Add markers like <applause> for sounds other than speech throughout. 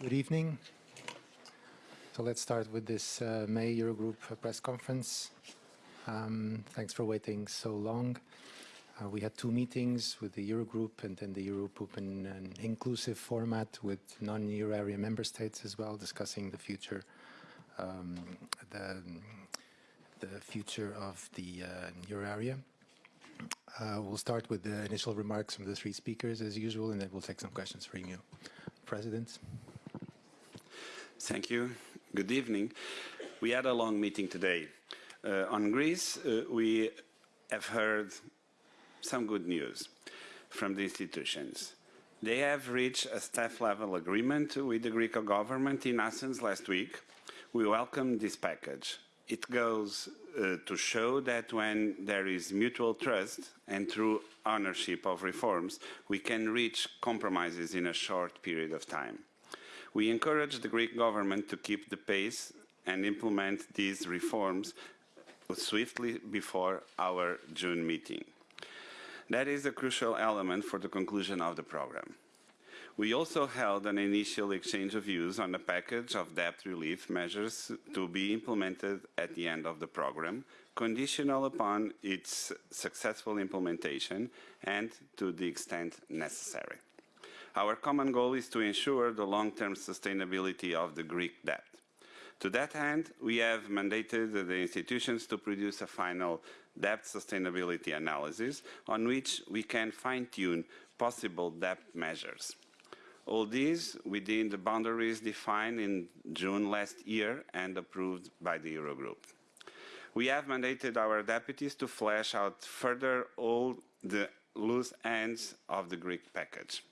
Good evening. So let's start with this uh, May Eurogroup press conference. Um, thanks for waiting so long. Uh, we had two meetings with the Eurogroup and then the Eurogroup in an inclusive format with non-Euro area member states as well, discussing the future, um, the, the future of the uh, Euro area. Uh, we'll start with the initial remarks from the three speakers as usual, and then we'll take some questions from you. President. Thank you. Good evening. We had a long meeting today. Uh, on Greece, uh, we have heard some good news from the institutions. They have reached a staff-level agreement with the Greek government in Athens last week. We welcome this package. It goes uh, to show that when there is mutual trust and through ownership of reforms, we can reach compromises in a short period of time. We encourage the Greek government to keep the pace and implement these reforms swiftly before our June meeting. That is a crucial element for the conclusion of the program. We also held an initial exchange of views on a package of debt relief measures to be implemented at the end of the program, conditional upon its successful implementation and to the extent necessary. Our common goal is to ensure the long-term sustainability of the Greek debt. To that end, we have mandated the institutions to produce a final debt sustainability analysis on which we can fine-tune possible debt measures. All these within the boundaries defined in June last year and approved by the Eurogroup. We have mandated our deputies to flesh out further all the loose ends of the Greek package.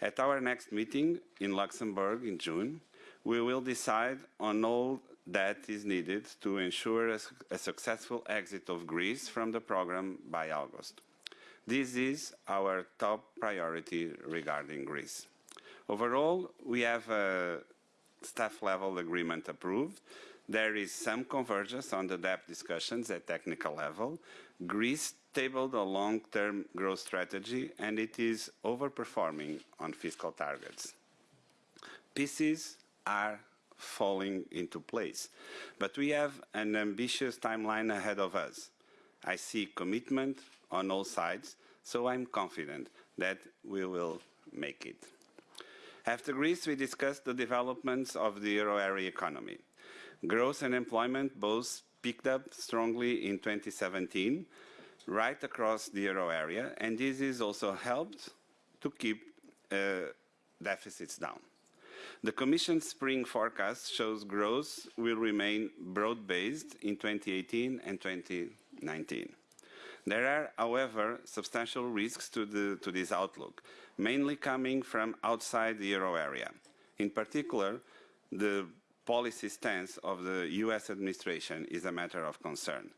At our next meeting in Luxembourg in June, we will decide on all that is needed to ensure a, a, successful exit of Greece from the program by August. This is our top priority regarding Greece. Overall, we have a staff-level agreement approved. There is some convergence on the debt discussions at technical level. Greece tabled a long-term growth strategy and it is overperforming on fiscal targets. Pieces are falling into place, but we have an ambitious timeline ahead of us. I see commitment on all sides, so I'm confident that we will make it. After Greece, we discussed the developments of the euro area economy. Growth and employment both picked up strongly in 2017, right across the euro area, and this has also helped to keep uh, deficits down. The Commission's spring forecast shows growth will remain broad-based in 2018 and 2019. There are, however, substantial risks to, the, to this outlook, mainly coming from outside the euro area. In particular, the policy stance of the US administration is a matter of concern.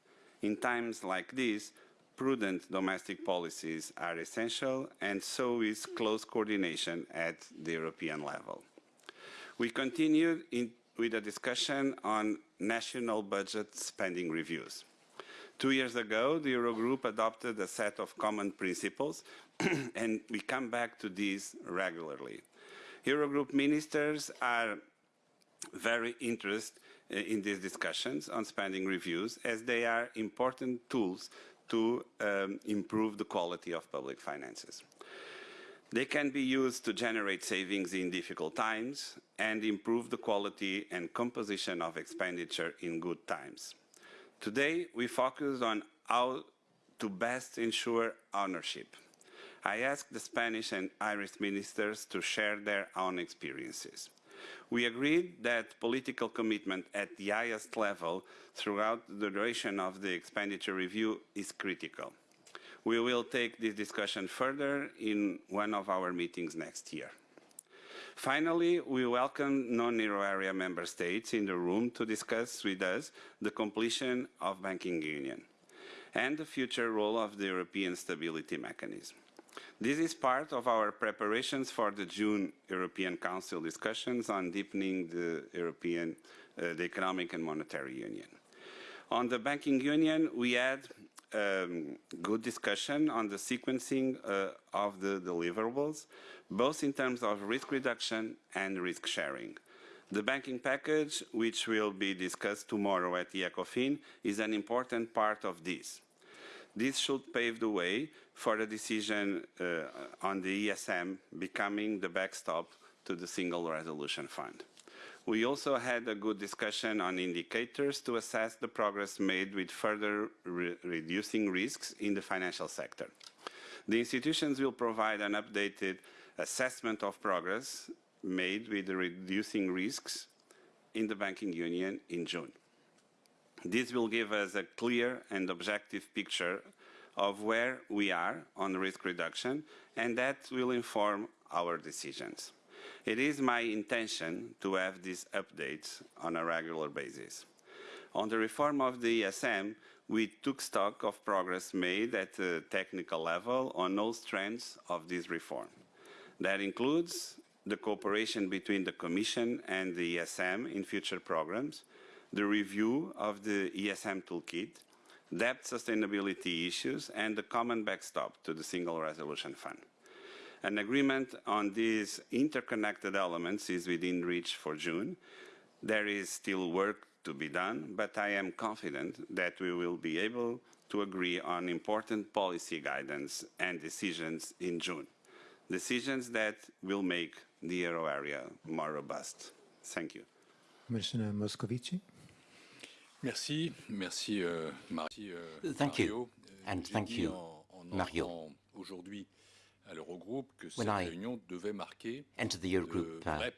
In times like these, prudent domestic policies are essential, and so is close coordination at the European level. We continued in, with a discussion on national budget spending reviews. Two years ago, the Eurogroup adopted a set of common principles, <clears throat> and we come back to these regularly. Eurogroup ministers are very interested uh, in these discussions on spending reviews as they are important tools to um, improve the quality of public finances. They can be used to generate savings in difficult times and improve the quality and composition of expenditure in good times. Today, we focus on how to best ensure ownership. I asked the Spanish and Irish ministers to share their own experiences. We agreed that political commitment at the highest level throughout the duration of the expenditure review is critical. We will take this discussion further in one of our meetings next year. Finally, we welcome non-euro area member states in the room to discuss with us the completion of banking union and the future role of the European Stability Mechanism. This is part of our preparations for the June European Council discussions on deepening the European, uh, the Economic and Monetary Union. On the Banking Union, we had um, good discussion on the sequencing uh, of the deliverables, both in terms of risk reduction and risk sharing. The banking package, which will be discussed tomorrow at the ECOFIN, is an important part of this. This should pave the way for a decision uh, on the ESM becoming the backstop to the Single Resolution Fund. We also had a good discussion on indicators to assess the progress made with further re reducing risks in the financial sector. The institutions will provide an updated assessment of progress made with reducing risks in the banking union in June. This will give us a clear and objective picture of where we are on risk reduction, and that will inform our decisions. It is my intention to have these updates on a regular basis. On the reform of the ESM, we took stock of progress made at the technical level on all strands of this reform. That includes the cooperation between the Commission and the ESM in future programs, the review of the ESM toolkit, debt sustainability issues, and the common backstop to the Single Resolution Fund. An agreement on these interconnected elements is within reach for June. There is still work to be done, but I am confident that we will be able to agree on important policy guidance and decisions in June. Decisions that will make the euro area more robust. Thank you. Commissioner Moscovici. Merci, merci, euh, Marie, euh, Thank you, Mario. Euh, and thank you, Mario. Aujourd'hui, à l'Eurogroupe, que When I réunion devait marquer entered the Eurogroup uh,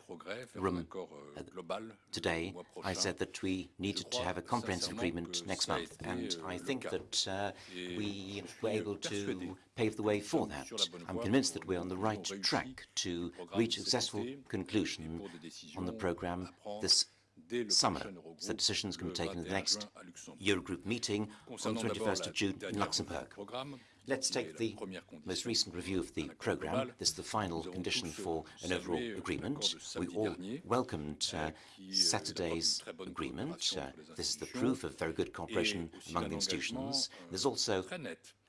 room, euh, global today, I said that we needed to have a comprehensive agreement next month, and euh, I think that uh, we were able to pave the way for that. sur la bonne I'm convinced that we're on the right track to reach a successful conclusion on the program this summer, so decisions can be taken at the next juin à Luxembourg. Eurogroup meeting on the 21st of June in dernière revue du Luxembourg. Let's take the most recent review of the programme. This is the final condition for an overall agreement. We all welcomed uh, euh, qui, euh, Saturday's est la preuve d'une très bonne agreement. Uh, this is the proof of very good cooperation among the institutions. euh, There's also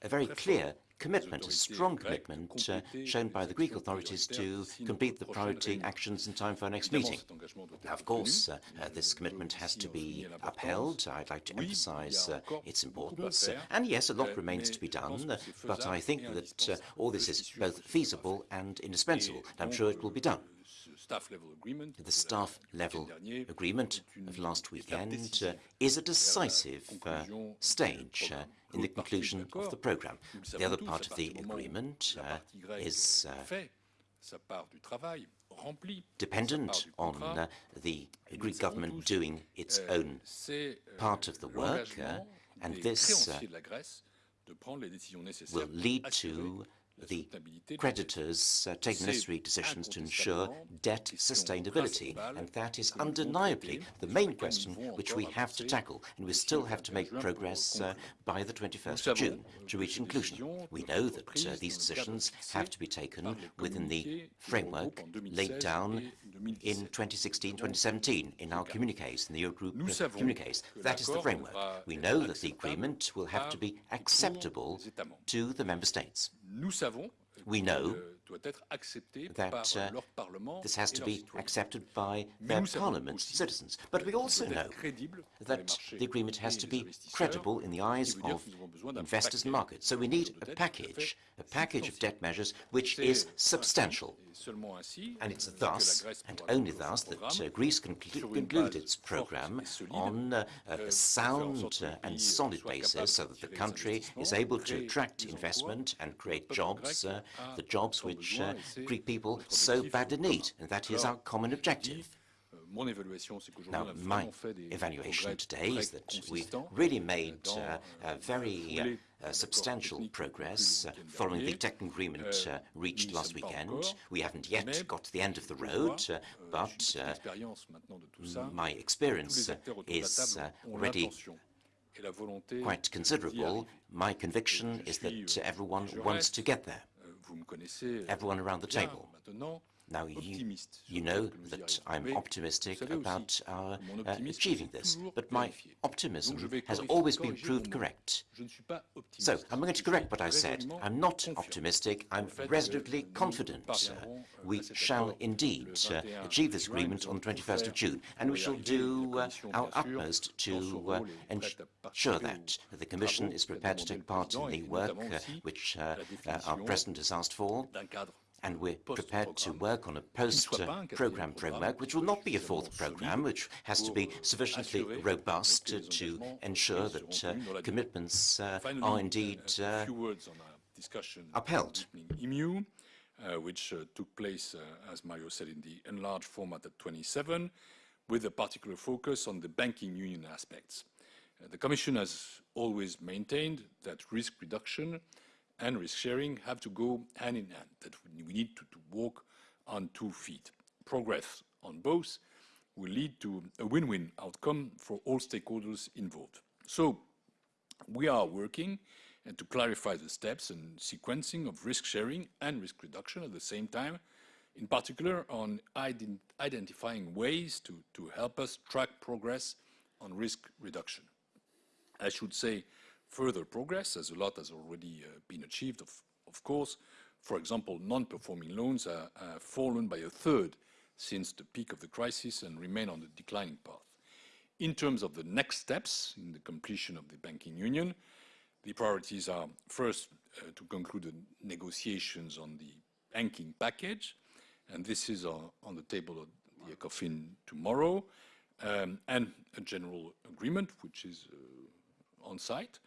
a very clear commitment, a strong commitment uh, shown by the Greek authorities to complete the priority actions in time for our next meeting. cet engagement doit Now, of course, uh, uh, this commitment has to be upheld. I'd like to Oui, il y a emphasize uh, its importance. And yes, a lot euh, remains to be done, but I think that uh, all this is both que ce sera feasible and indispensable. Et I'm sure it will be euh, done. ce staff level agreement de The staff level agreement of last weekend uh, is a decisive uh, stage uh. In the conclusion of the program. The other part of the agreement uh, is uh, dependent on uh, the Greek government doing its own part of the work, uh, and this, uh, will lead to the soutenabilité de la dette. creditors uh, C'est necessary decisions to ensure debt sustainability, and that is que nous devons undeniably the main question which we have to tackle, and we still have to make progress uh, by the 21st of June to reach ces conclusion. We know that uh, these decisions have to be taken within the framework laid down in 2016-2017 in our communiques, in the Eurogroup uh, communiques. That is the framework. We know that the agreement will have to be acceptable les États membres. to the member states. Nous savons We know euh, that, par uh, leur Parlement This has to be accepted by their parliaments, citizens. But we also know être crédible pour les that the agreement has to be credible in the eyes qui veut dire of que nous avons besoin d'un investors and markets. So we need a package, à package of debt measures which is substantial. Et seulement ainsi, And it's euh, thus, and only thus, that uh, Greece can cl- conclude its programme on uh, a euh, en sound uh, and solid basis so that the country is able to attract investment and create jobs, uh, the jobs which uh, Greek people so badly need. And that is our common objective. Now, on a my vraiment fait des evaluation today is that we've really made uh, euh, very uh, uh, substantial progress uh, conclu le week-end following the technical agreement Euh, uh, reached last weekend. We haven't yet got to the end of the road, uh, euh, but uh, expérience maintenant de tout ça. my experience uh, acteurs autour de la is uh, already l'intention et la volonté quite considerable. My conviction is that everyone wants to get there. Vous me connaissez Everyone around the table. Euh, Now, you, you know que nous y that. I'm optimistic vous savez aussi about our uh, achieving this, but my optimism Donc, je vais has always been proved correct. Je ne suis pas So. I'm going to correct what I said. I'm not optimistic, I'm au fait que resolutely confident. parviendrons, euh, We shall indeed uh, achieve this agreement on the 21st of June, and we shall do uh, our utmost to uh, ensure prête à participer that the Commission is prepared to take part in the work uh, which uh, uh, our President has asked for. And we're prepared to work on a qui ne soit pas un post-program framework, which will not be a fourth program, which has to be sufficiently robust to ensure that uh, tenus dans la durée. commitments uh, are uh, indeed uh, few words on our discussion upheld. EMU, uh, which uh, took place, uh, as Mario said, in the enlarged format at 27, with a particular focus on the banking union aspects. Uh, the Commission has always maintained that risk reduction and risk sharing have to go hand in hand, that we need to, to walk on two feet. Progress on both will lead to a win-win outcome for all stakeholders involved. So we are working and to clarify the steps and sequencing of risk sharing and risk reduction at the same time, in particular on ident identifying ways to, to help us track progress on risk reduction. I should say further progress, as a lot has already uh, been achieved, of, of course. For example, non-performing loans have fallen by a third since the peak of the crisis and remain on the declining path. In terms of the next steps in the completion of the banking union, the priorities are first uh, to conclude the negotiations on the banking package, and this is uh, on the table of the ECOFIN tomorrow, um, and a general agreement, which is uh, on site,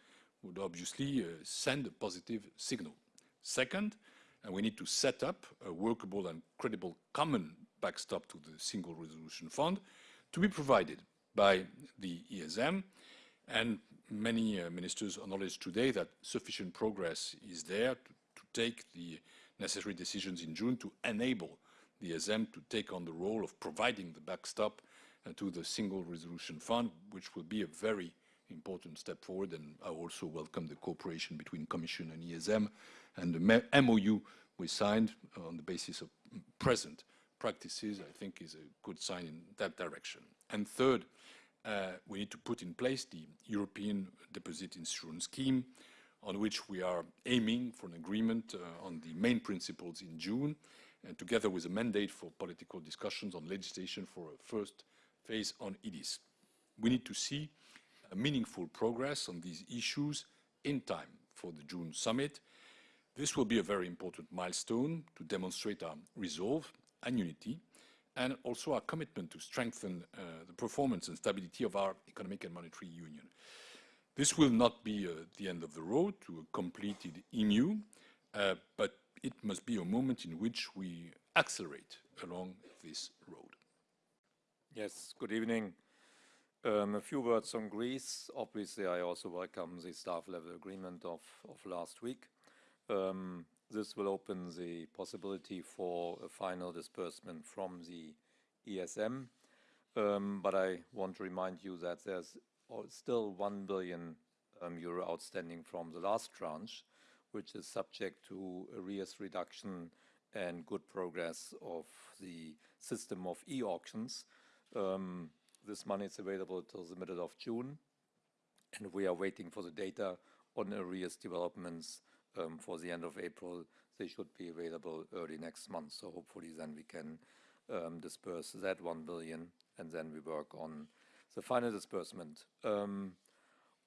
would obviously uh, send a positive signal. Second, and we need to set up a workable and credible common backstop to the Single Resolution Fund to be provided by the ESM. And many uh, ministers acknowledged today that sufficient progress is there to, to take the necessary decisions in June to enable the ESM to take on the role of providing the backstop uh, to the Single Resolution Fund, which will be a very important step forward. And I also welcome the cooperation between Commission and ESM and the MOU we signed on the basis of present practices, I think is a good sign in that direction. And third, uh, we need to put in place the European Deposit Insurance Scheme, on which we are aiming for an agreement uh, on the main principles in June, and together with a mandate for political discussions on legislation for a first phase on EDIS. We need to see meaningful progress on these issues in time for the June summit. This will be a very important milestone to demonstrate our resolve and unity, and also our commitment to strengthen uh, the performance and stability of our economic and monetary union. This will not be uh, the end of the road to a completed EMU, uh, but it must be a moment in which we accelerate along this road. Yes, good evening. Um, a few words on Greece. Obviously, I also welcome the staff level agreement of, of last week. Um, this will open the possibility for a final disbursement from the ESM. Um, but I want to remind you that there's still 1 billion um, euro outstanding from the last tranche, which is subject to arrears reduction and good progress of the system of e-auctions. Um, this money is available till the middle of June, and we are waiting for the data on arrears developments um, for the end of April. They should be available early next month, so hopefully then we can um, disperse that 1 billion, and then we work on the final disbursement. Um,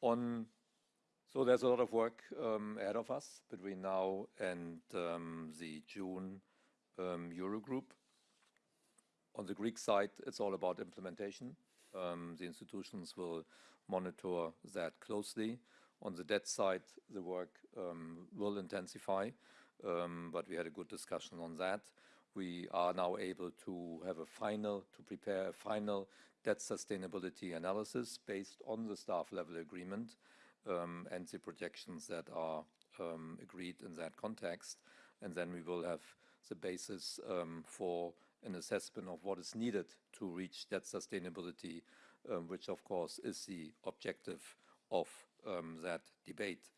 on so there's a lot of work um, ahead of us between now and um, the June um, Eurogroup. On the Greek side, it's all about implementation. Um, the institutions will monitor that closely. On the debt side, the work um, will intensify, um, but we had a good discussion on that. We are now able to have a final, to prepare a final debt sustainability analysis based on the staff level agreement um, and the projections that are um, agreed in that context. And then we will have the basis um, for an assessment of what is needed to reach that sustainability, um, which of course is the objective of um, that debate.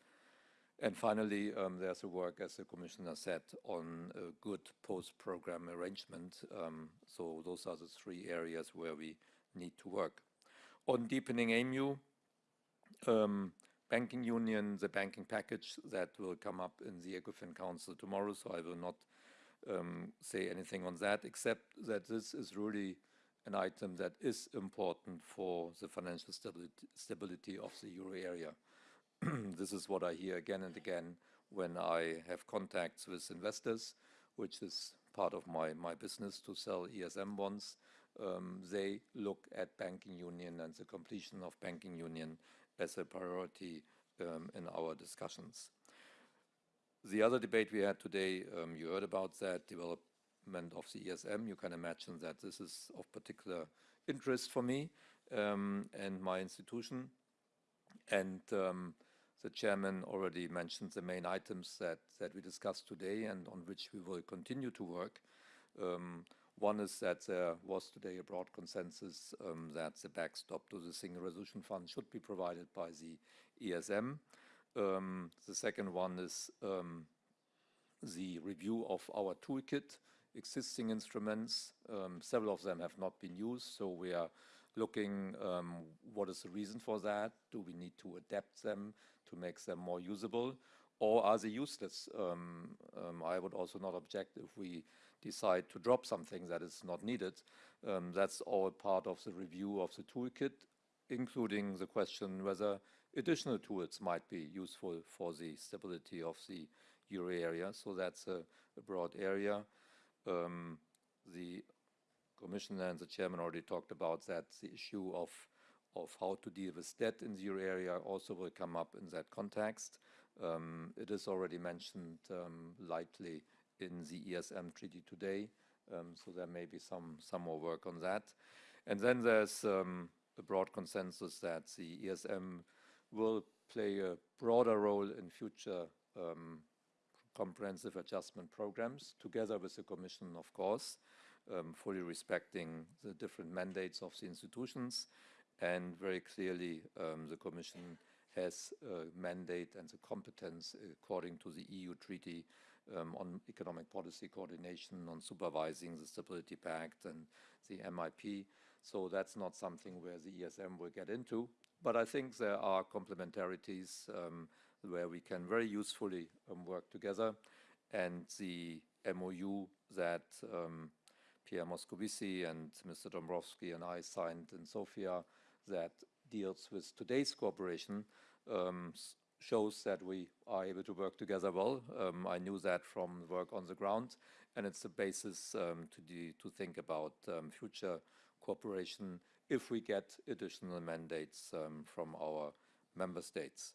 And finally, um, there's a work, as the Commissioner said, on a good post-program arrangement. Um, so those are the three areas where we need to work. On deepening EMU, um, banking union, the banking package that will come up in the ECOFIN Council tomorrow, so I will not um, say anything on that, except that this is really an item that is important for the financial stability, stability of the euro area. <clears throat> this is what I hear again and again when I have contacts with investors, which is part of my, my business to sell ESM bonds. Um, they look at banking union and the completion of banking union as a priority um, in our discussions. The other debate we had today, um, you heard about that development of the ESM. You can imagine that this is of particular interest for me um, and my institution. And um, the chairman already mentioned the main items that, that we discussed today and on which we will continue to work. Um, one is that there was today a broad consensus um, that the backstop to the Single Resolution Fund should be provided by the ESM. Um, the second one is um, the review of our toolkit, existing instruments. Um, several of them have not been used, so we are looking um, what is the reason for that. Do we need to adapt them to make them more usable? Or are they useless? Um, um, I would also not object if we decide to drop something that is not needed. That's all part of the review of the toolkit, including the question whether additional tools might be useful for the stability of the euro area. So that's a, a broad area. Um, the Commissioner and the Chairman already talked about that. The issue of of how to deal with debt in the euro area also will come up in that context. Um, it is already mentioned um, lightly in the ESM treaty today, um, so there may be some, some more work on that. And then there's um, a broad consensus that the ESM will play a broader role in future um, comprehensive adjustment programs, together with the Commission, of course, um, fully respecting the different mandates of the institutions and very clearly, um, the Commission has a mandate and the competence according to the EU treaty um, on economic policy coordination, on supervising the Stability Pact and the MIP. So that's not something where the ESM will get into. But I think there are complementarities um, where we can very usefully um, work together. And the MOU that um, Pierre Moscovici and Mr. Dombrovski and I signed in Sofia that deals with today's cooperation um, shows that we are able to work together well. Um, I knew that from work on the ground, and it's the basis um, to, to think about future cooperation if we get additional mandates um, from our member states.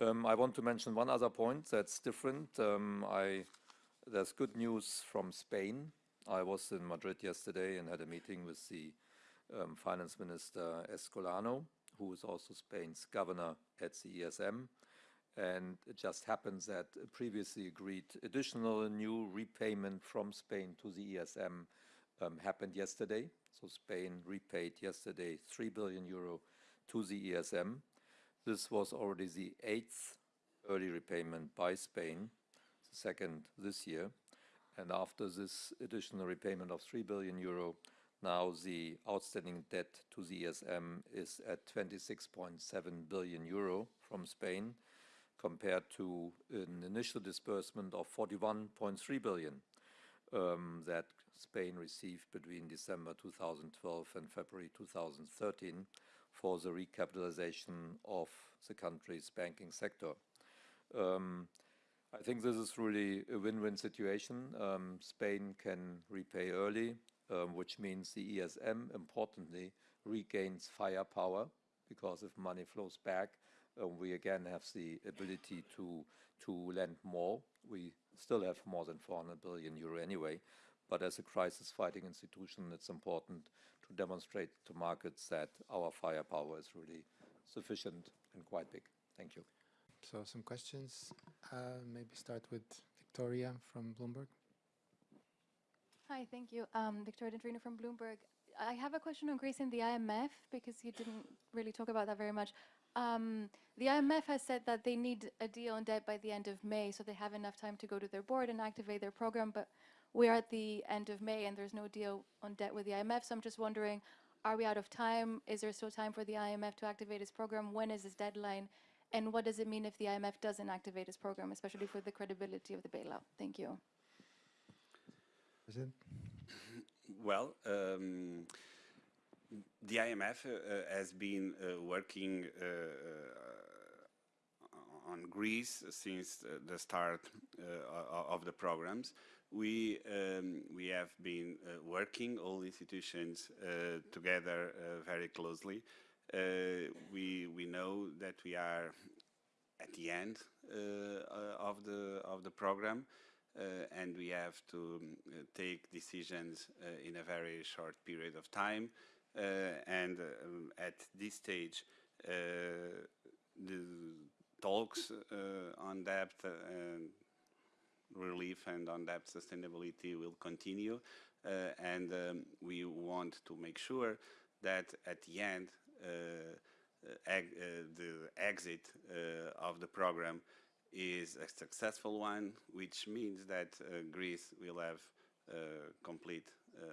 Um, I want to mention one other point that's different. I, there's good news from Spain. I was in Madrid yesterday and had a meeting with the um, Finance Minister Escolano, who is also Spain's governor at the ESM. And it just happens that previously agreed additional new repayment from Spain to the ESM um, happened yesterday. So Spain repaid yesterday 3 billion euro to the ESM. This was already the eighth early repayment by Spain, the second this year. And after this additional repayment of 3 billion euro, now the outstanding debt to the ESM is at 26.7 billion euro from Spain, compared to an initial disbursement of 41.3 billion um, that Spain received between December 2012 and February 2013 for the recapitalization of the country's banking sector. Um, I think this is really a win-win situation. Um, Spain can repay early um, which means the ESM, importantly, regains firepower because if money flows back, uh, we again have the ability to to lend more. We still have more than 400 billion euro anyway, but as a crisis-fighting institution, it's important to demonstrate to markets that our firepower is really sufficient and quite big. Thank you. So some questions. Uh, maybe start with Victoria from Bloomberg. Hi, thank you. Um, Victoria Dendrinou from Bloomberg. I have a question on Greece and the IMF because you didn't really talk about that very much. Um, the IMF has said that they need a deal on debt by the end of May, so they have enough time to go to their board and activate their program. But we are at the end of May, and there's no deal on debt with the IMF. So I'm just wondering, are we out of time? Is there still time for the IMF to activate its program? When is this deadline? And what does it mean if the IMF doesn't activate its program, especially for the credibility of the bailout? Thank you. President? Well, um, the IMF uh, uh, has been uh, working uh, uh, on Greece since uh, the start uh, of the programs. We um, we have been uh, working all institutions together very closely. We we know that we are at the end of the of the program, uh, and we have to um, take decisions uh, in a very short period of time. Uh, and um, at this stage, the talks uh, on debt relief and on debt sustainability will continue. Uh, and um, we want to make sure that at the end, uh, the exit of the program is a successful one, which means that uh, Greece will have uh, complete uh,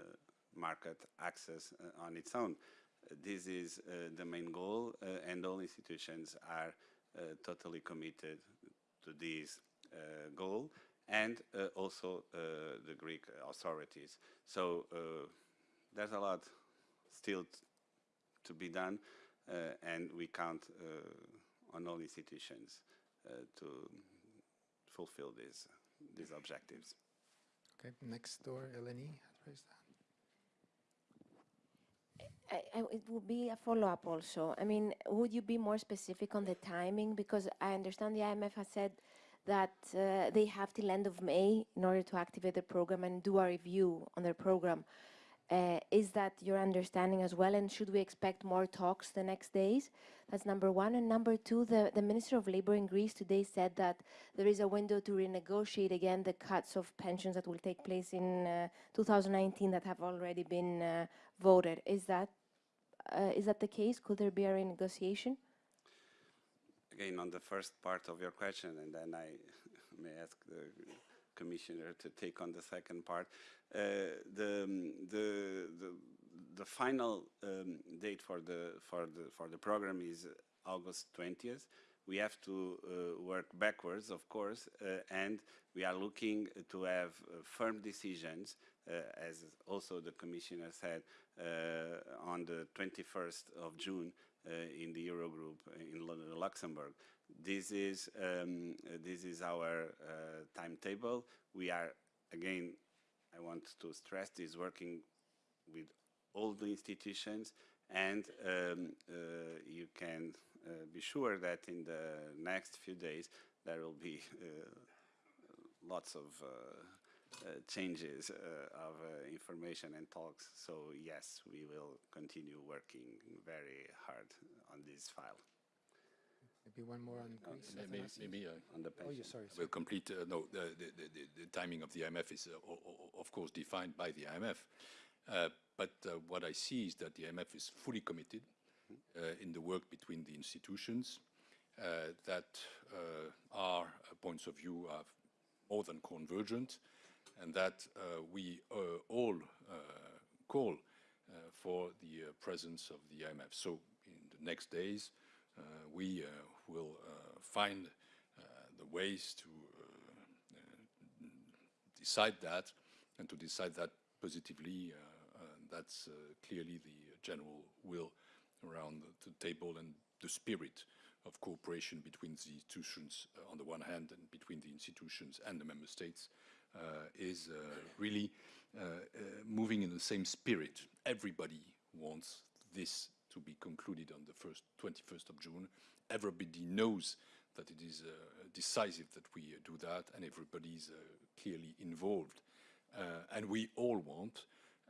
market access on its own. This is the main goal, and all institutions are totally committed to this uh, goal, and uh, also uh, the Greek authorities. So uh, there's a lot still to be done, uh, and we count uh, on all institutions uh, to fulfill these these objectives. Okay, next door, Eleni raised hand. I, it would be a follow-up also. I mean, would you be more specific on the timing? Because I understand the IMF has said that uh, they have till end of May in order to activate the program and do a review on their program. Uh, is that your understanding as well? And should we expect more talks the next days? That's number one. And number two, the, the Minister of Labour in Greece today said that there is a window to renegotiate again the cuts of pensions that will take place in uh, 2019 that have already been uh, voted. Is that uh, is that the case? Could there be a renegotiation? Again, on the first part of your question, and then I <laughs> may ask the commissioner to take on the second part. Uh, the, um, the the the final um, date for the for the for the program is August 20th. We have to uh, work backwards, of course, uh, and we are looking to have uh, firm decisions, as also the commissioner said, uh, on the 21st of June uh, in the Eurogroup in Luxembourg. This is um, uh, this is our uh, timetable. We are again, I want to stress this, working with all the institutions, and um, uh, you can uh, be sure that in the next few days there will be uh, lots of uh, uh, changes uh, of uh, information and talks. So yes, we will continue working very hard on this file, Maybe one more on Greece. Maybe, Athanasios? maybe uh, on the Oh, yeah, pension. sorry. I sorry. will complete. Uh, no, the, the, the, the- the timing of the IMF is, uh, o- o- of course, defined by the IMF. Uh, but uh, what I see is that the IMF is fully committed uh, in the work between the institutions, uh, that uh, our uh, points of view are more than convergent, and that uh, we uh, all uh, call uh, for the uh, presence of the IMF. So in the next days, uh, we will find the ways to decide that and to decide that positively. That's clearly the general will around the, table and the spirit of cooperation between the institutions on the one hand and between the institutions and the member states is uh, really uh, uh, moving in the same spirit. Everybody wants this to be concluded on the first 21st of June. Everybody knows that it is uh, decisive that we uh, do that, and everybody is uh, clearly involved. Uh, and we all want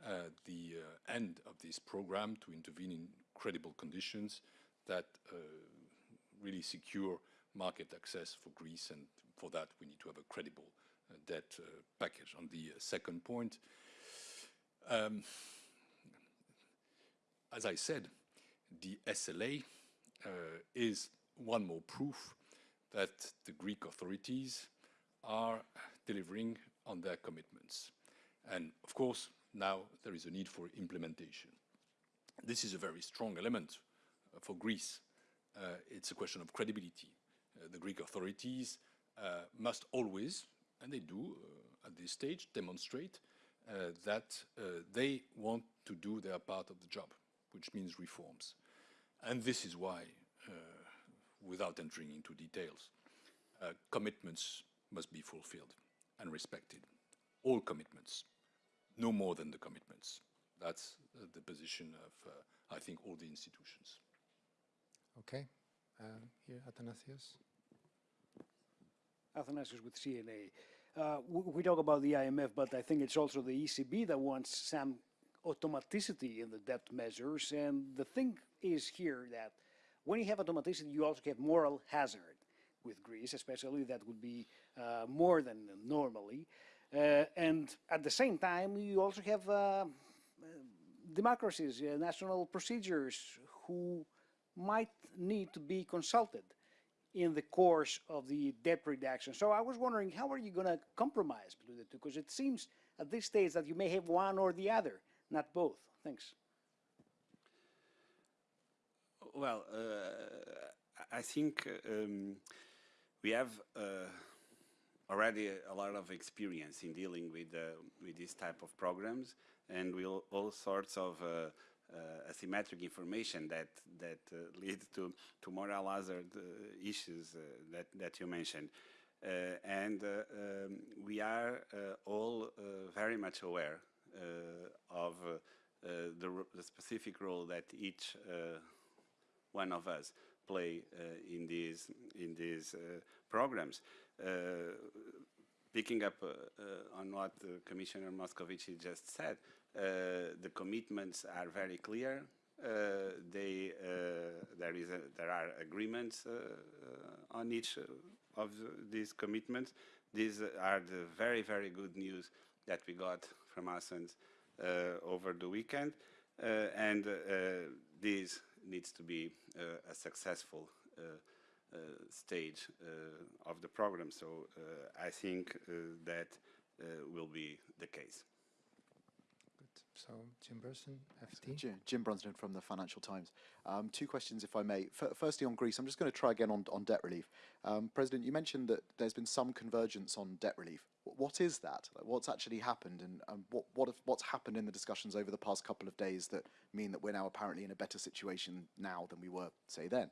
uh, the uh, end of this program to intervene in credible conditions that uh, really secure market access for Greece, and for that we need to have a credible debt uh, package. On the uh, second point, um, as I said, the SLA uh, is one more proof that the Greek authorities are delivering on their commitments. And of course, now there is a need for implementation. This is a very strong element for Greece. Uh, it's a question of credibility. Uh, the Greek authorities must always, and they do uh, at this stage, demonstrate uh, that they want to do their part of the job, which means reforms. And this is why, without entering into details, commitments must be fulfilled and respected. All commitments, no more than the commitments. That's uh, the position of, uh, I think, all the institutions. Okay. Um, here, Athanasios. Athanasios with CNA. Uh, we talk about the IMF, but I think it's also the ECB that wants some automaticity in the debt measures. And the thing is here that when you have automaticity, you also have moral hazard with Greece, especially that would be uh, more than normally. Uh, and at the same time, you also have uh, democracies, uh, national procedures who might need to be consulted in the course of the debt reduction. So I was wondering, how are you going to compromise between the two? Because it seems at this stage that you may have one or the other, not both. Thanks. Well, uh, I think um, we have uh, already a lot of experience in dealing with uh, with this type of programs and with all sorts of uh, asymmetric information that that uh, <laughs> lead to to moral hazard uh, issues uh, that that you mentioned, and um, we are all very much aware of the, the, specific role that each one of us play in these in these programs. Picking up uh, uh, on what Commissioner Moscovici just said, uh, Uh, the commitments are very clear. Uh, they, uh, there, is a, there are agreements on each of these commitments. These are the very, very good news that we got from Athens over the weekend. and this needs to be a successful uh, stage uh, of the program. So uh, I think that will be the case. So Jim Burson, FT. Jim, Jim Brunsden from the Financial Times. Um, two questions, if I may. F firstly, on Greece, I'm just going to try again on, on debt relief. Um, President, you mentioned that there's been some convergence on debt relief. What is that? Like, what's actually happened, and, what, what if, what's happened in the discussions over the past couple of days that mean that we're now apparently in a better situation now than we were, say, then?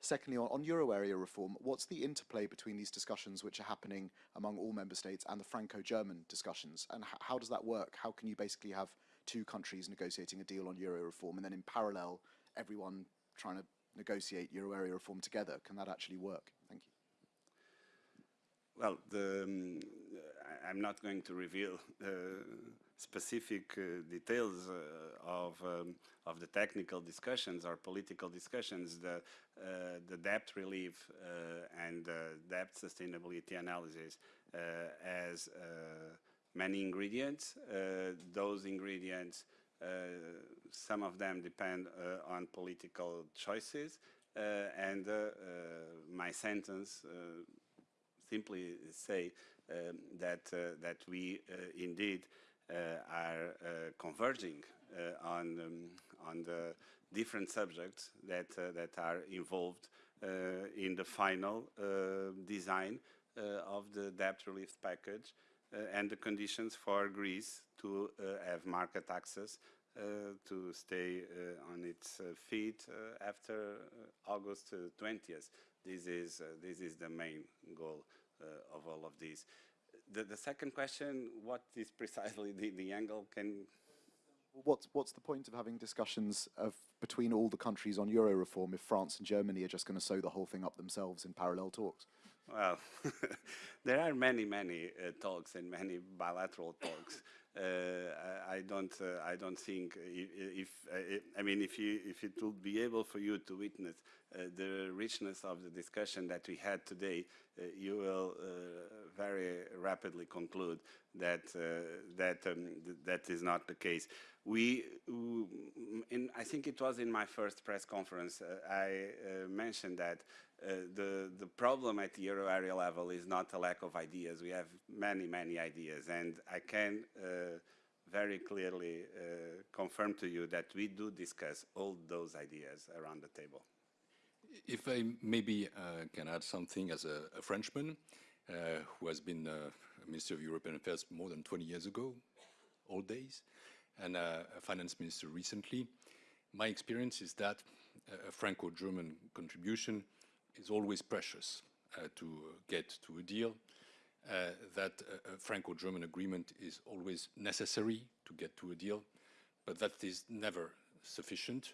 Secondly, on, on euro area reform, what's the interplay between these discussions which are happening among all member states and the Franco-German discussions? And how does that work? How can you basically have two countries negotiating a deal on euro reform and then in parallel everyone trying to negotiate euro area reform together? Can that actually work? Thank you. Well, the, um, I'm not going to reveal uh, specific uh, details uh, of um, of the technical discussions or political discussions, the uh, the debt relief and debt sustainability analysis as many ingredients. those ingredients, some of them depend on political choices, and my sentence simply say um, that uh, that we uh, indeed uh, are uh, converging uh, on um, on the different subjects that that are involved in the final design of the debt relief package Uh, and the conditions for Greece to uh, have market access uh, to stay uh, on its uh, feet uh, after August 20th. This is this is the main goal of all of these the, the second question, what is precisely the, the angle? Can What's, what's the point of having discussions of between all the countries on Euro reform if France and Germany are just going to sew the whole thing up themselves in parallel talks? Well, <laughs> there are many, many uh, talks and many bilateral talks uh, I, I don't, uh, I don't think if, if uh, I mean, if you, if it will be able for you to witness uh, the richness of the discussion that we had today, uh, you will very rapidly conclude that that um, th that is not the case. We, in, I think it was in my first press conference, I mentioned that the, the problem at the euro area level is not a lack of ideas. We have many, many ideas, and I can uh, very clearly uh, confirm to you that we do discuss all those ideas around the table. If I maybe uh, can add something as a, a Frenchman uh, who has been uh, Minister of European Affairs more than 20 years ago, old days, and uh, a finance minister recently, my experience is that a Franco-German contribution is always precious uh, to get to a deal, uh, that a, Franco-German agreement is always necessary to get to a deal, but that is never sufficient,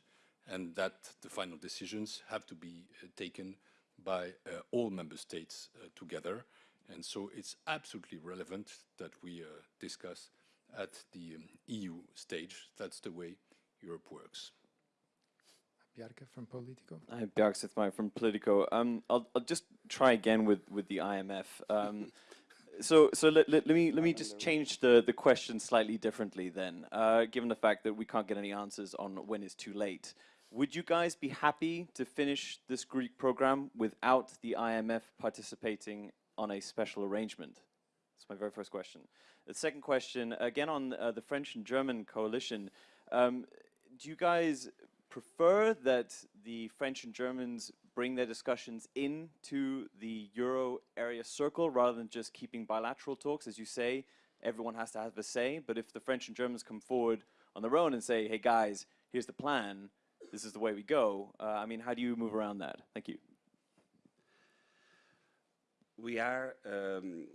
and that the final decisions have to be uh, taken by uh, all member states uh, together. And so it's absolutely relevant that we uh, discuss at the um, EU stage. That's the way Europe works. Bjarke from Politico. Hi, Bjarke Smith-Meyer from Politico. Um, I'll, I'll just try again with, with the IMF. Um, <laughs> so so let, let, let me let me just change the, the question slightly differently then, uh, given the fact that we can't get any answers on when it's too late. Would you guys be happy to finish this Greek program without the IMF participating on a special arrangement? That's my very first question. The second question, again on uh, the French and German coalition, um, do you guys prefer that the French and Germans bring their discussions into the euro area circle rather than just keeping bilateral talks? As you say, everyone has to have a say, but if the French and Germans come forward on their own and say, hey guys, here's the plan, this is the way we go, uh, I mean, how do you move around that? Thank you. We are um,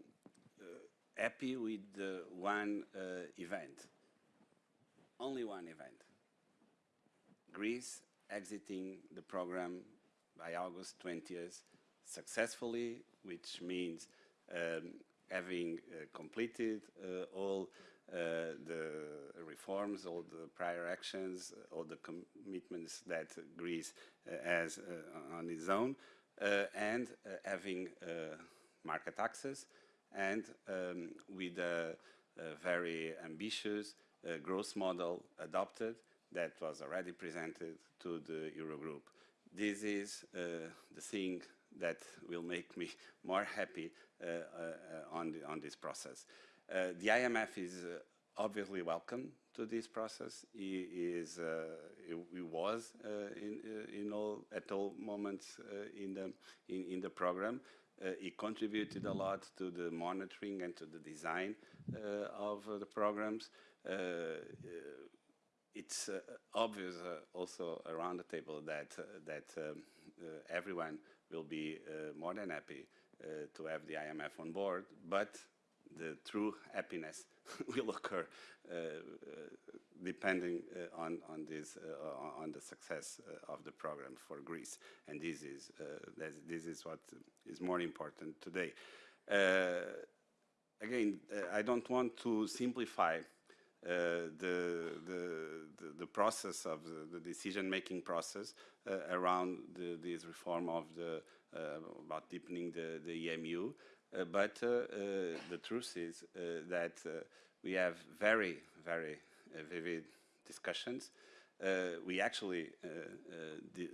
uh, happy with the one uh, event, only one event. Greece exiting the program by August 20th successfully, which means um, having uh, completed uh, all uh, the reforms, all the prior actions, all the commitments that Greece uh, has uh, on its own, uh, and having market access, and um, with a, a, very ambitious growth model adopted that was already presented to the Eurogroup. This is uh, the thing that will make me more happy uh, uh, on, the, on this process. the IMF is obviously welcome to this process. He is, he, he, was in, in all, at all moments in, the, in, in the program. Uh, he contributed a lot to the monitoring and to the design uh, of uh, the programs it's uh, obvious uh, also around the table that uh, that um, everyone will be more than happy to have the IMF on board, but the true happiness <laughs> will occur uh, uh, depending uh, on on this on the success of the program for Greece, and this is this is what is more important today. again, I don't want to simplify Uh, the, the, the, process of the, the decision-making process uh, around the, this reform of the, uh, about deepening the, the EMU. Uh, but uh, the truth is that we have very, very vivid discussions. we actually di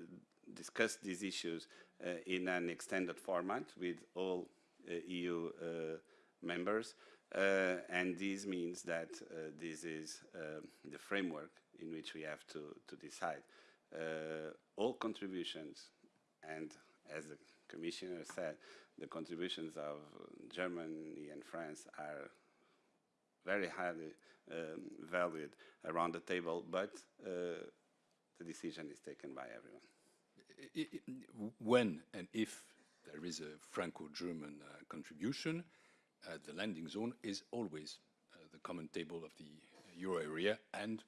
discussed these issues in an extended format with all EU members. Uh, and this means that uh, this is uh, the framework in which we have to, to decide. all contributions, and as the Commissioner said, the contributions of Germany and France are very highly um, valued around the table, but uh, the decision is taken by everyone. When and if there is a Franco-German uh, contribution, uh, the landing zone is always uh, the common table of the euro area and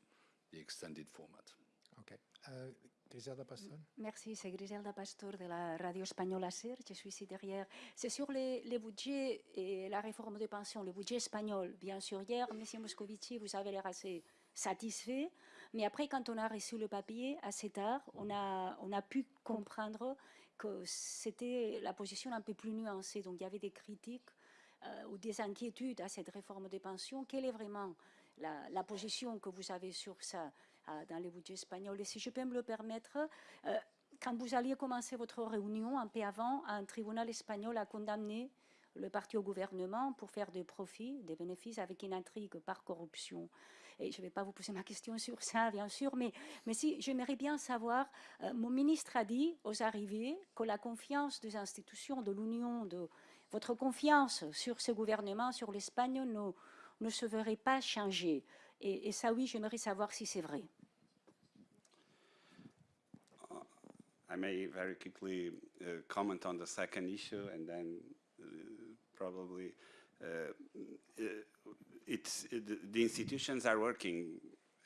the extended format. Okay. Uh, Griselda Pastor. Merci, c'est Griselda Pastor de la radio espagnole SER. Je suis ici derrière. C'est sur les, les, budgets et la réforme des pensions, le budget espagnol. Bien sûr, hier, M. Moscovici, vous avez l'air assez satisfait. Mais après, quand on a reçu le papier assez tard, on a, on a pu comprendre que c'était la position un peu plus nuancée. Donc, il y avait des critiques euh, ou des inquiétudes à cette réforme des pensions. Quelle est vraiment la, position que vous avez sur ça euh, dans les budgets espagnols? Et si je peux me le permettre, euh, quand vous alliez commencer votre réunion, un peu avant, un tribunal espagnol a condamné le parti au gouvernement pour faire des profits, des bénéfices avec une intrigue par corruption. Et je ne vais pas vous poser ma question <laughs> sur ça, bien sûr, mais, mais si j'aimerais bien savoir, euh, mon ministre a dit aux arrivées que la confiance des institutions de l'Union, de votre confiance sur ce gouvernement, sur l'Espagne, ne, ne se verrait pas changer. Et, et ça, oui, j'aimerais savoir si c'est vrai. I may very quickly uh, comment on the second issue and then uh, probably uh, uh, it's the, the institutions are working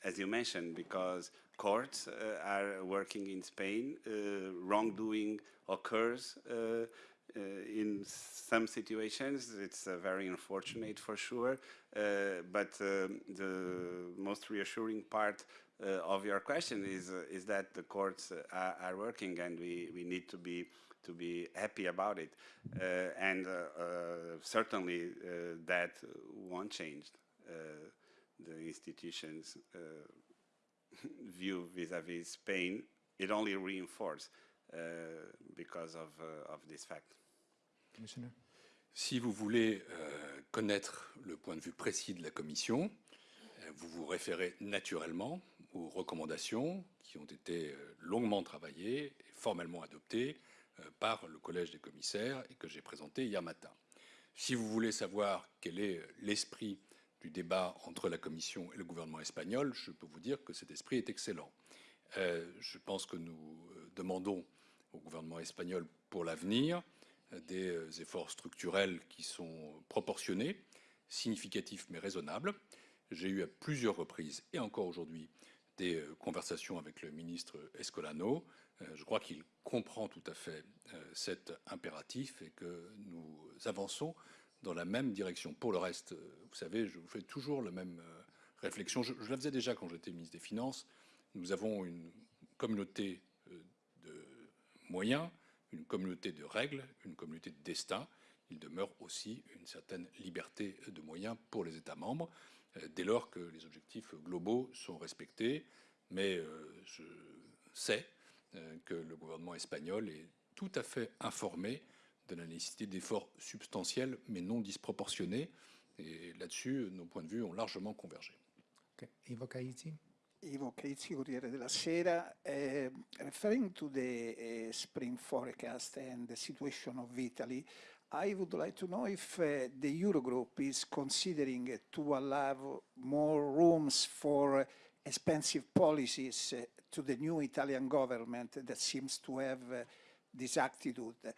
as you mentioned because courts uh, are working in Spain uh, wrongdoing occurs Uh, in some situations it's uh, very unfortunate for sure uh, but um, the most reassuring part uh, of your question is uh, is that the courts uh, are, are, working and we, we need to be to be happy about it. And certainly that won't change the institutions <laughs> view vis-à-vis -vis Spain. It only reinforces because of of this fact Si vous voulez euh, connaître le point de vue précis de la Commission, vous vous référez naturellement aux recommandations qui ont été euh, longuement travaillées et formellement adoptées euh, par le collège des commissaires et que j'ai présenté hier matin. Si vous voulez savoir quel est l'esprit du débat entre la Commission et le gouvernement espagnol, je peux vous dire que cet esprit est excellent. Euh, je pense que nous demandons au gouvernement espagnol pour l'avenir des efforts structurels qui sont proportionnés, significatifs mais raisonnables. J'ai eu à plusieurs reprises, et encore aujourd'hui, des euh, conversations avec le ministre Escolano. Euh, je crois qu'il comprend tout à fait euh, cet impératif et que nous avançons dans la même direction. Pour le reste, vous savez, je vous fais toujours la même réflexion. Je, je la faisais déjà quand j'étais ministre des Finances. Nous avons une communauté de moyens, une communauté de règles, une communauté de destin. Il demeure aussi une certaine liberté de moyens pour les États membres. Euh, dès lors que les objectifs globaux sont respectés. Mais euh, je sais euh, que le gouvernement espagnol est tout à fait informé de la nécessité d'efforts substantiels mais non disproportionnés. Et là-dessus, nos points de vue ont largement convergé. Okay. Ivo Caizzi, Corriere della Sera. Uh, referring to the uh, spring forecast and the situation of Italy, I would like to know if uh, the Eurogroup is considering to allow more rooms for expensive policies uh, to the new Italian government that seems to have this attitude.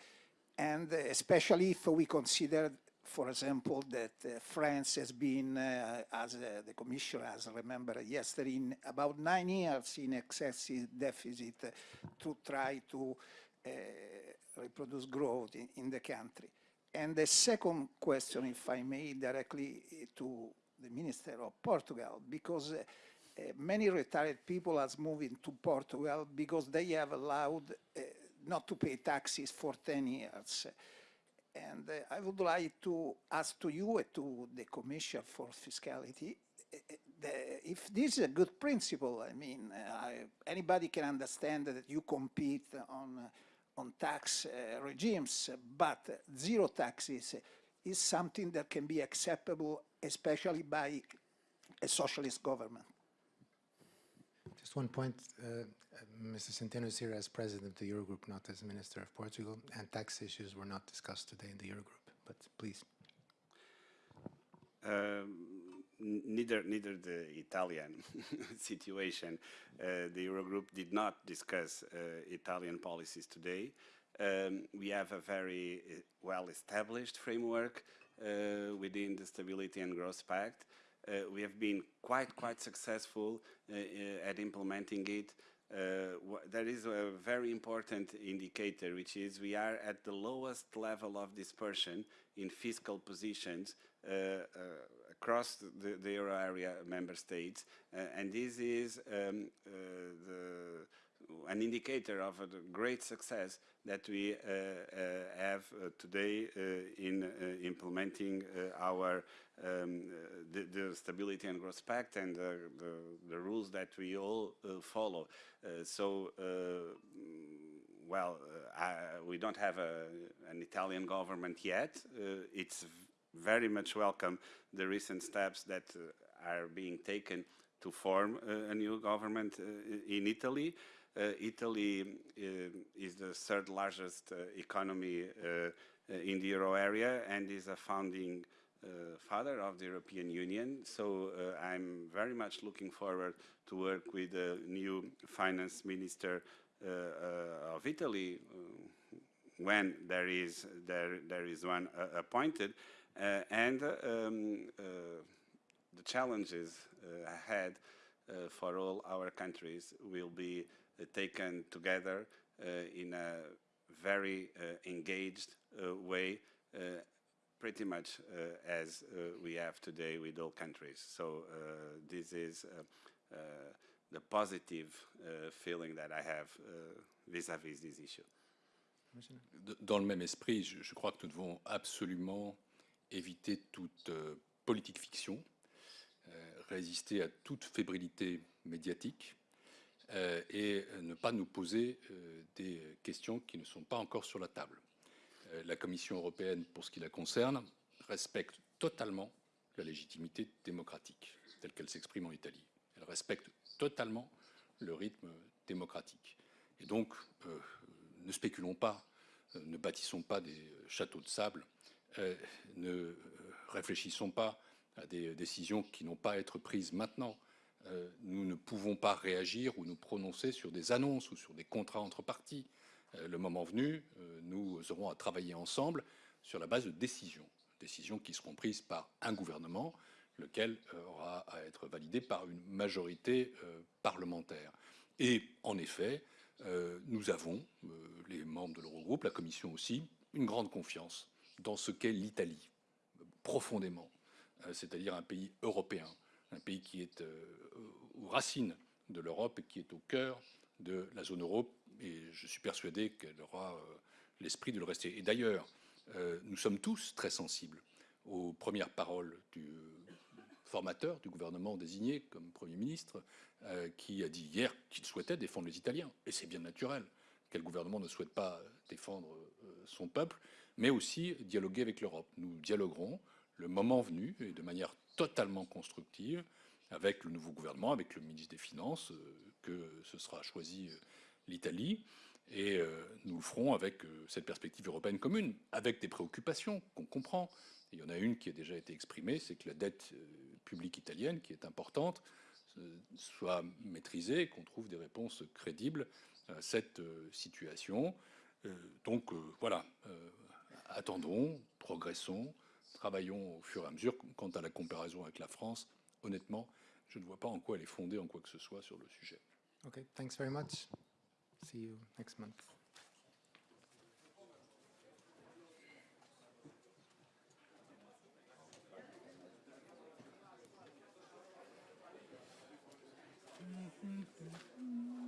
And especially if we consider, for example, that uh, France has been, as the Commissioner has remembered yesterday, in about nine years in excessive deficit to try to reproduce growth in, in the country. And the second question, if I may, directly to the Minister of Portugal, because uh, uh, many retired people are moving to Portugal because they have allowed uh, not to pay taxes for 10 years. And uh, I would like to ask to you and to the Commission for Fiscality uh, uh, the, if this is a good principle. I mean, I, anybody can understand that you compete on on tax uh, regimes, but zero taxes is something that can be acceptable, especially by a socialist government. Just one point, uh, Mr. Centeno is here as president of the Eurogroup, not as minister of Portugal, and tax issues were not discussed today in the Eurogroup, but please. Um, neither neither the Italian <laughs> situation, uh, the Eurogroup did not discuss uh, Italian policies today. Um, we have a very uh, well-established framework uh, within the Stability and Growth Pact. Uh, we have been quite quite successful uh, at implementing it. Uh, there is a very important indicator, which is we are at the lowest level of dispersion in fiscal positions uh, uh, across the, the euro area member states, and this is um, the an indicator of a great success that we uh, uh, have uh, today in implementing our um, the, the Stability and Growth Pact and the, the rules that we all follow. So, well, uh, I, we don't have a, an Italian government yet. Uh, it's very much welcome the recent steps that uh, are being taken to form a new government in Italy. Uh, Italy uh, is the third largest uh, economy in the euro area and is a founding uh, father of the European Union. So uh, I'm very much looking forward to work with the new finance minister uh, of Italy when there is there there is one appointed, and um, the challenges ahead for all our countries will be taken together uh, in a very uh, engaged uh, way, uh, pretty much uh, as uh, we have today with all countries. So uh, this is uh, uh, the positive uh, feeling that I have uh, vis-à-vis this issue. Dans le même esprit, je, je crois que nous devons absolument éviter toute euh, politique fiction, euh, résister à toute fébrilité médiatique et euh, ne pas nous poser euh, des questions qui ne sont pas encore sur la table. Euh, la Commission européenne, pour ce qui la concerne, respecte totalement la légitimité démocratique telle qu'elle s'exprime en Italie. Elle respecte totalement le rythme démocratique. Et donc, euh, ne spéculons pas, euh, ne bâtissons pas des euh, châteaux de sable, euh, ne euh, réfléchissons pas à des décisions qui n'ont pas à être prises maintenant. Euh, nous ne pouvons pas réagir ou nous prononcer sur des annonces ou sur des contrats entre parties. Euh, le moment venu, euh, nous aurons à travailler ensemble sur la base de décisions, décisions qui seront prises par un gouvernement, lequel aura à être validé par une majorité parlementaire. Et en effet, nous avons, les membres de l'Eurogroupe, la Commission aussi, une grande confiance dans ce qu'est l'Italie, profondément, c'est-à-dire un pays européen, un pays qui est euh, aux racines de l'Europe et qui est au cœur de la zone euro. Et je suis persuadé qu'elle aura euh, l'esprit de le rester. Et d'ailleurs, euh, nous sommes tous très sensibles aux premières paroles du formateur du gouvernement désigné comme Premier ministre, qui a dit hier qu'il souhaitait défendre les Italiens. Et c'est bien naturel. Quel gouvernement ne souhaite pas défendre son peuple, mais aussi dialoguer avec l'Europe. Nous dialoguerons le moment venu et de manière totalement constructive avec le nouveau gouvernement, avec le ministre des Finances, euh, que ce sera choisi euh, l'Italie. Et euh, nous le ferons avec cette perspective européenne commune, avec des préoccupations qu'on comprend. Il y en a une qui a déjà été exprimée, c'est que la dette publique italienne, qui est importante, soit maîtrisée, qu'on trouve des réponses crédibles à cette situation. Donc voilà, attendons, progressons, travaillons au fur et à mesure. Quant à la comparaison avec la France, honnêtement, je ne vois pas en quoi elle est fondée en quoi que ce soit sur le sujet. Okay, thanks very much. See you next month. <laughs>